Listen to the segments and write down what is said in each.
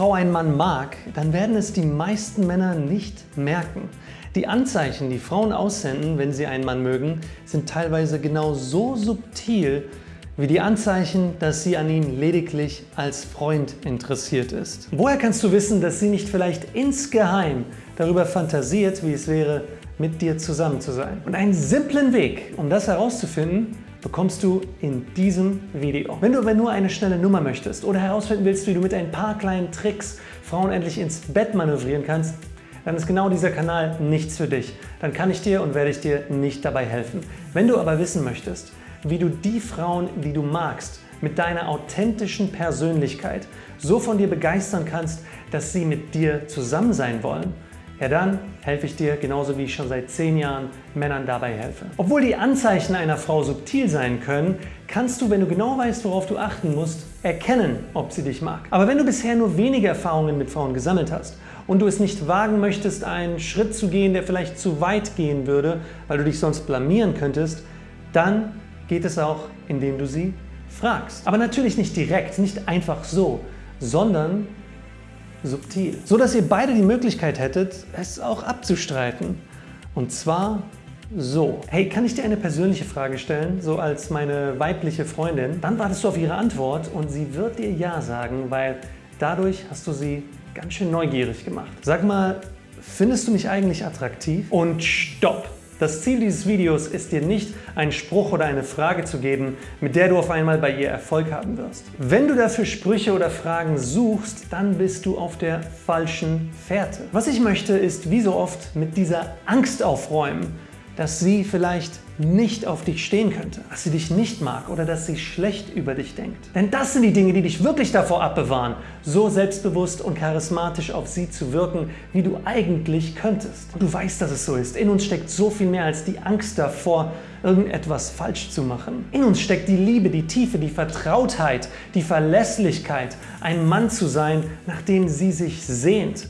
Frau einen Mann mag, dann werden es die meisten Männer nicht merken. Die Anzeichen, die Frauen aussenden, wenn sie einen Mann mögen, sind teilweise genau so subtil wie die Anzeichen, dass sie an ihm lediglich als Freund interessiert ist. Woher kannst du wissen, dass sie nicht vielleicht insgeheim darüber fantasiert, wie es wäre, mit dir zusammen zu sein? Und einen simplen Weg, um das herauszufinden, bekommst du in diesem Video. Wenn du aber nur eine schnelle Nummer möchtest oder herausfinden willst, wie du mit ein paar kleinen Tricks Frauen endlich ins Bett manövrieren kannst, dann ist genau dieser Kanal nichts für dich. Dann kann ich dir und werde ich dir nicht dabei helfen. Wenn du aber wissen möchtest, wie du die Frauen, die du magst, mit deiner authentischen Persönlichkeit so von dir begeistern kannst, dass sie mit dir zusammen sein wollen, ja dann helfe ich dir, genauso wie ich schon seit 10 Jahren Männern dabei helfe. Obwohl die Anzeichen einer Frau subtil sein können, kannst du, wenn du genau weißt, worauf du achten musst, erkennen, ob sie dich mag. Aber wenn du bisher nur wenige Erfahrungen mit Frauen gesammelt hast und du es nicht wagen möchtest, einen Schritt zu gehen, der vielleicht zu weit gehen würde, weil du dich sonst blamieren könntest, dann geht es auch, indem du sie fragst. Aber natürlich nicht direkt, nicht einfach so, sondern subtil. So dass ihr beide die Möglichkeit hättet, es auch abzustreiten. Und zwar so. Hey, kann ich dir eine persönliche Frage stellen, so als meine weibliche Freundin? Dann wartest du auf ihre Antwort und sie wird dir Ja sagen, weil dadurch hast du sie ganz schön neugierig gemacht. Sag mal, findest du mich eigentlich attraktiv? Und stopp! Das Ziel dieses Videos ist dir nicht, einen Spruch oder eine Frage zu geben, mit der du auf einmal bei ihr Erfolg haben wirst. Wenn du dafür Sprüche oder Fragen suchst, dann bist du auf der falschen Fährte. Was ich möchte, ist wie so oft mit dieser Angst aufräumen, dass sie vielleicht nicht auf dich stehen könnte, dass sie dich nicht mag oder dass sie schlecht über dich denkt. Denn das sind die Dinge, die dich wirklich davor abbewahren, so selbstbewusst und charismatisch auf sie zu wirken, wie du eigentlich könntest. Und du weißt, dass es so ist. In uns steckt so viel mehr als die Angst davor, irgendetwas falsch zu machen. In uns steckt die Liebe, die Tiefe, die Vertrautheit, die Verlässlichkeit, ein Mann zu sein, nach dem sie sich sehnt.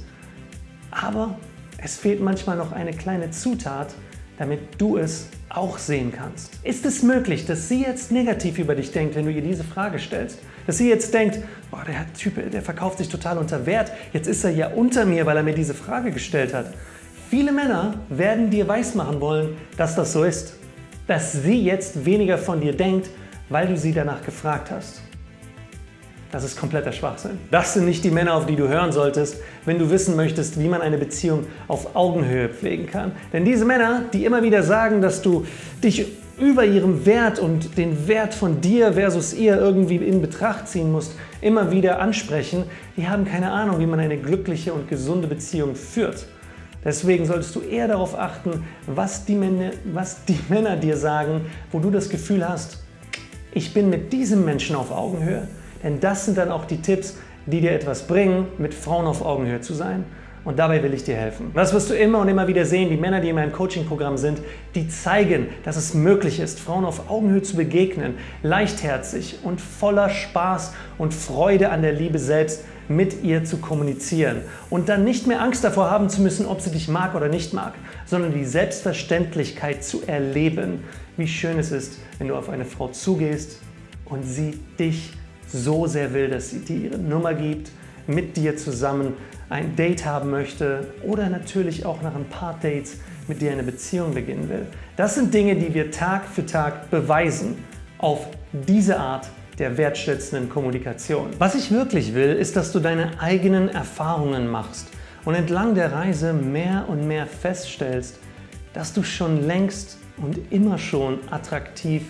Aber es fehlt manchmal noch eine kleine Zutat, damit du es auch sehen kannst. Ist es möglich, dass sie jetzt negativ über dich denkt, wenn du ihr diese Frage stellst? Dass sie jetzt denkt, boah, der Typ, der verkauft sich total unter Wert, jetzt ist er ja unter mir, weil er mir diese Frage gestellt hat. Viele Männer werden dir weismachen wollen, dass das so ist. Dass sie jetzt weniger von dir denkt, weil du sie danach gefragt hast. Das ist kompletter Schwachsinn. Das sind nicht die Männer, auf die du hören solltest, wenn du wissen möchtest, wie man eine Beziehung auf Augenhöhe pflegen kann. Denn diese Männer, die immer wieder sagen, dass du dich über ihrem Wert und den Wert von dir versus ihr irgendwie in Betracht ziehen musst, immer wieder ansprechen, die haben keine Ahnung, wie man eine glückliche und gesunde Beziehung führt. Deswegen solltest du eher darauf achten, was die, Männer, was die Männer dir sagen, wo du das Gefühl hast, ich bin mit diesem Menschen auf Augenhöhe. Denn das sind dann auch die Tipps, die dir etwas bringen, mit Frauen auf Augenhöhe zu sein. Und dabei will ich dir helfen. Das wirst du immer und immer wieder sehen. Die Männer, die in meinem Coaching-Programm sind, die zeigen, dass es möglich ist, Frauen auf Augenhöhe zu begegnen, leichtherzig und voller Spaß und Freude an der Liebe selbst mit ihr zu kommunizieren und dann nicht mehr Angst davor haben zu müssen, ob sie dich mag oder nicht mag, sondern die Selbstverständlichkeit zu erleben, wie schön es ist, wenn du auf eine Frau zugehst und sie dich so sehr will, dass sie dir ihre Nummer gibt, mit dir zusammen ein Date haben möchte oder natürlich auch nach ein paar Dates mit dir eine Beziehung beginnen will. Das sind Dinge, die wir Tag für Tag beweisen auf diese Art der wertschätzenden Kommunikation. Was ich wirklich will, ist, dass du deine eigenen Erfahrungen machst und entlang der Reise mehr und mehr feststellst, dass du schon längst und immer schon attraktiv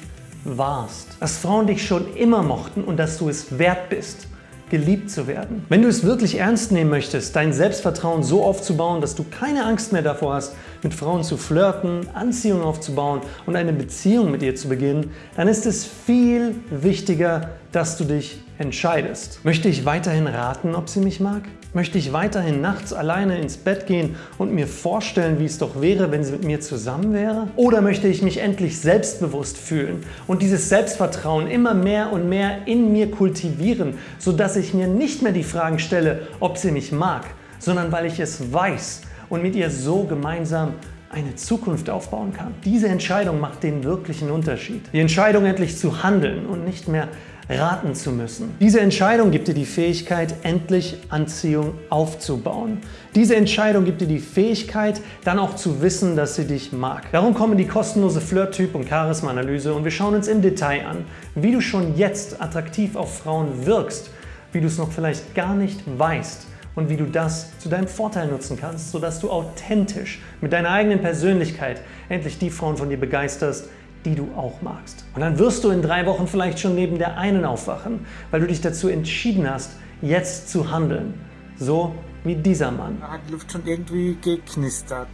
warst. Dass Frauen dich schon immer mochten und dass du es wert bist, geliebt zu werden. Wenn du es wirklich ernst nehmen möchtest, dein Selbstvertrauen so aufzubauen, dass du keine Angst mehr davor hast, mit Frauen zu flirten, Anziehung aufzubauen und eine Beziehung mit ihr zu beginnen, dann ist es viel wichtiger, dass du dich entscheidest. Möchte ich weiterhin raten, ob sie mich mag? Möchte ich weiterhin nachts alleine ins Bett gehen und mir vorstellen, wie es doch wäre, wenn sie mit mir zusammen wäre? Oder möchte ich mich endlich selbstbewusst fühlen und dieses Selbstvertrauen immer mehr und mehr in mir kultivieren, sodass ich mir nicht mehr die Fragen stelle, ob sie mich mag, sondern weil ich es weiß und mit ihr so gemeinsam eine Zukunft aufbauen kann. Diese Entscheidung macht den wirklichen Unterschied. Die Entscheidung endlich zu handeln und nicht mehr raten zu müssen. Diese Entscheidung gibt dir die Fähigkeit, endlich Anziehung aufzubauen. Diese Entscheidung gibt dir die Fähigkeit, dann auch zu wissen, dass sie dich mag. Darum kommen die kostenlose Flirt-Typ- und Charisma-Analyse und wir schauen uns im Detail an, wie du schon jetzt attraktiv auf Frauen wirkst, wie du es noch vielleicht gar nicht weißt und wie du das zu deinem Vorteil nutzen kannst, sodass du authentisch mit deiner eigenen Persönlichkeit endlich die Frauen von dir begeisterst, die du auch magst. Und dann wirst du in drei Wochen vielleicht schon neben der einen aufwachen, weil du dich dazu entschieden hast, jetzt zu handeln. So wie dieser Mann. Da hat die Luft schon irgendwie geknistert.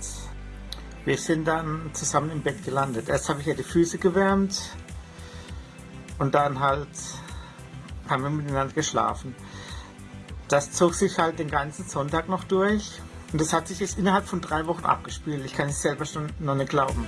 Wir sind dann zusammen im Bett gelandet. Erst habe ich ja die Füße gewärmt und dann halt haben wir miteinander geschlafen. Das zog sich halt den ganzen Sonntag noch durch und das hat sich jetzt innerhalb von drei Wochen abgespielt. Ich kann es selber schon noch nicht glauben.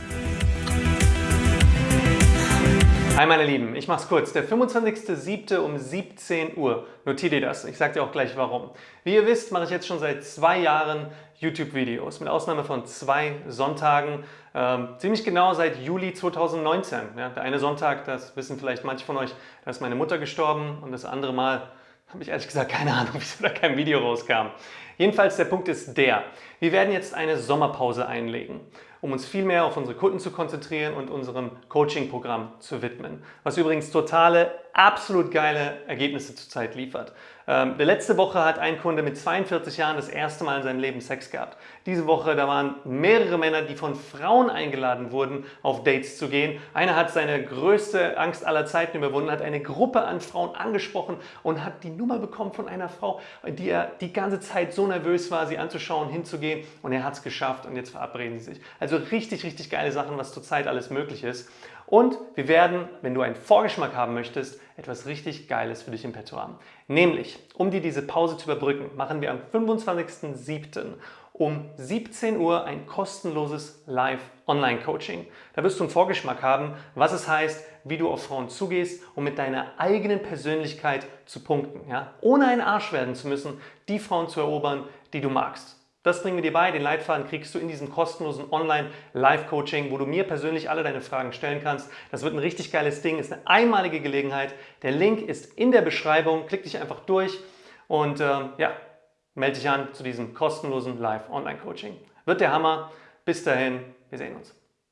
Hi meine Lieben, ich mach's kurz. Der 25.07. um 17 Uhr. Notier dir das. Ich sag dir auch gleich warum. Wie ihr wisst, mache ich jetzt schon seit zwei Jahren YouTube-Videos, mit Ausnahme von zwei Sonntagen, ähm, ziemlich genau seit Juli 2019. Ja, der eine Sonntag, das wissen vielleicht manche von euch, da ist meine Mutter gestorben und das andere Mal habe ich ehrlich gesagt keine Ahnung, wieso da kein Video rauskam. Jedenfalls der Punkt ist der, wir werden jetzt eine Sommerpause einlegen um uns viel mehr auf unsere Kunden zu konzentrieren und unserem Coaching-Programm zu widmen. Was übrigens totale, absolut geile Ergebnisse zurzeit liefert. Ähm, letzte Woche hat ein Kunde mit 42 Jahren das erste Mal in seinem Leben Sex gehabt. Diese Woche, da waren mehrere Männer, die von Frauen eingeladen wurden, auf Dates zu gehen. Einer hat seine größte Angst aller Zeiten überwunden, hat eine Gruppe an Frauen angesprochen und hat die Nummer bekommen von einer Frau, die er die ganze Zeit so nervös war, sie anzuschauen, hinzugehen und er hat es geschafft und jetzt verabreden sie sich. Also richtig, richtig geile Sachen, was zurzeit alles möglich ist. Und wir werden, wenn du einen Vorgeschmack haben möchtest, etwas richtig Geiles für dich im Petto haben. Nämlich, um dir diese Pause zu überbrücken, machen wir am 25.07. um 17 Uhr ein kostenloses Live-Online-Coaching. Da wirst du einen Vorgeschmack haben, was es heißt, wie du auf Frauen zugehst, um mit deiner eigenen Persönlichkeit zu punkten. Ja? Ohne ein Arsch werden zu müssen, die Frauen zu erobern, die du magst. Das bringen wir dir bei. Den Leitfaden kriegst du in diesem kostenlosen Online-Live-Coaching, wo du mir persönlich alle deine Fragen stellen kannst. Das wird ein richtig geiles Ding, ist eine einmalige Gelegenheit. Der Link ist in der Beschreibung. Klick dich einfach durch und ähm, ja, melde dich an zu diesem kostenlosen Live-Online-Coaching. Wird der Hammer. Bis dahin, wir sehen uns.